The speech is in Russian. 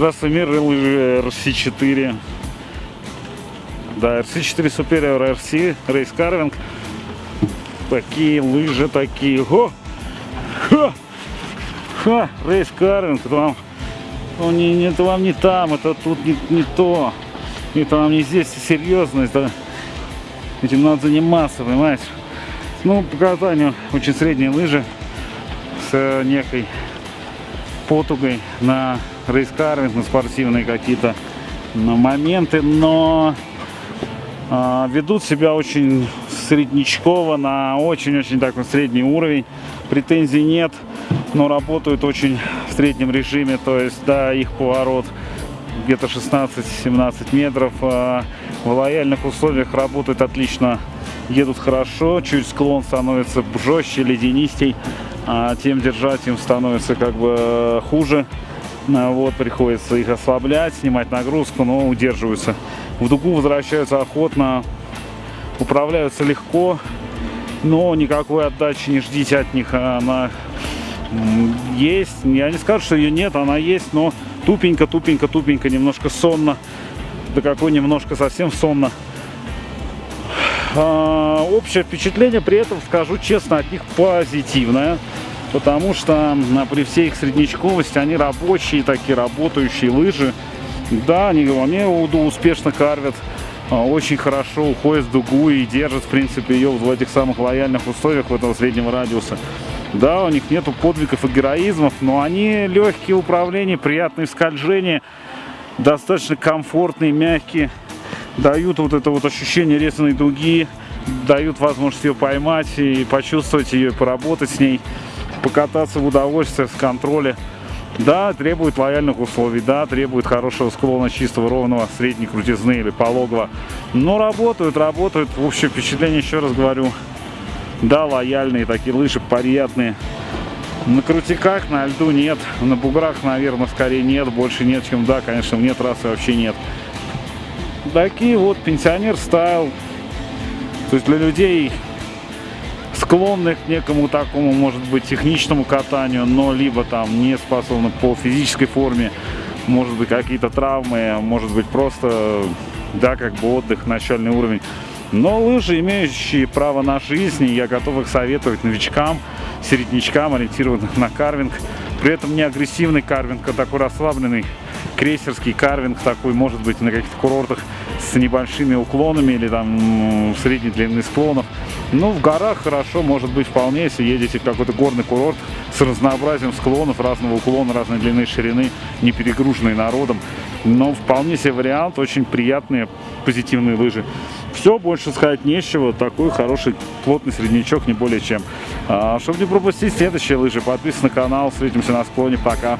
Здравствуй, мир, лыжи RC4. Да, RC4 Superior RC, Race Carving. Такие лыжи, такие. О! Ха! Ха! Race Carving. Это вам, ну, не, это вам не там, это тут не, не то. Это вам не здесь, серьезно. Это, этим надо заниматься, понимаешь? Ну, по катанию очень средние лыжи с некой потугой на рейскарвинг, на спортивные какие-то моменты, но э, ведут себя очень среднячково, на очень-очень такой средний уровень. Претензий нет, но работают очень в среднем режиме, то есть, да, их поворот где-то 16-17 метров. Э, в лояльных условиях работают отлично, едут хорошо, чуть склон становится жестче, леденистей а тем держать им становится как бы хуже. Вот, приходится их ослаблять, снимать нагрузку, но удерживаются. В дугу возвращаются охотно, управляются легко, но никакой отдачи не ждите от них. Она есть, я не скажу, что ее нет, она есть, но тупенько, тупенько, тупенько, немножко сонно. Да какой немножко совсем сонно. А, общее впечатление при этом, скажу честно, от них позитивное. Потому что при всей их среднячковости они рабочие, такие работающие лыжи. Да, они, они успешно карвят, а, очень хорошо уходят в дугу и держат, в принципе, ее в этих самых лояльных условиях, в этого среднего радиуса. Да, у них нету подвигов и героизмов, но они легкие управления, приятные скольжения, достаточно комфортные, мягкие дают вот это вот ощущение резаной дуги, дают возможность ее поймать и почувствовать ее, поработать с ней, покататься в удовольствие, в контроле. Да, требует лояльных условий, да, требует хорошего склона, чистого, ровного, средней крутизны или пологого. Но работают, работают. Общее впечатление, еще раз говорю, да, лояльные такие лыжи, приятные. На крутиках, на льду нет, на буграх, наверное, скорее нет, больше нет, чем да, конечно, нет трассы вообще нет такие вот пенсионер стайл. То есть для людей склонных к некому такому, может быть, техничному катанию, но либо там не способны по физической форме, может быть, какие-то травмы, может быть, просто, да, как бы отдых, начальный уровень. Но лыжи, имеющие право на жизнь, я готов их советовать новичкам, середнячкам, ориентированных на карвинг. При этом не агрессивный карвинг, а такой расслабленный крейсерский карвинг такой, может быть, на каких-то курортах с небольшими уклонами или там средней длины склонов. Ну, в горах хорошо, может быть, вполне, если едете в какой-то горный курорт с разнообразием склонов, разного уклона, разной длины, ширины, не перегруженный народом. Но вполне себе вариант, очень приятные, позитивные лыжи. Все, больше сказать нечего. Такой хороший, плотный среднячок, не более чем. А, чтобы не пропустить следующие лыжи, подписывайтесь на канал. Встретимся на склоне. Пока.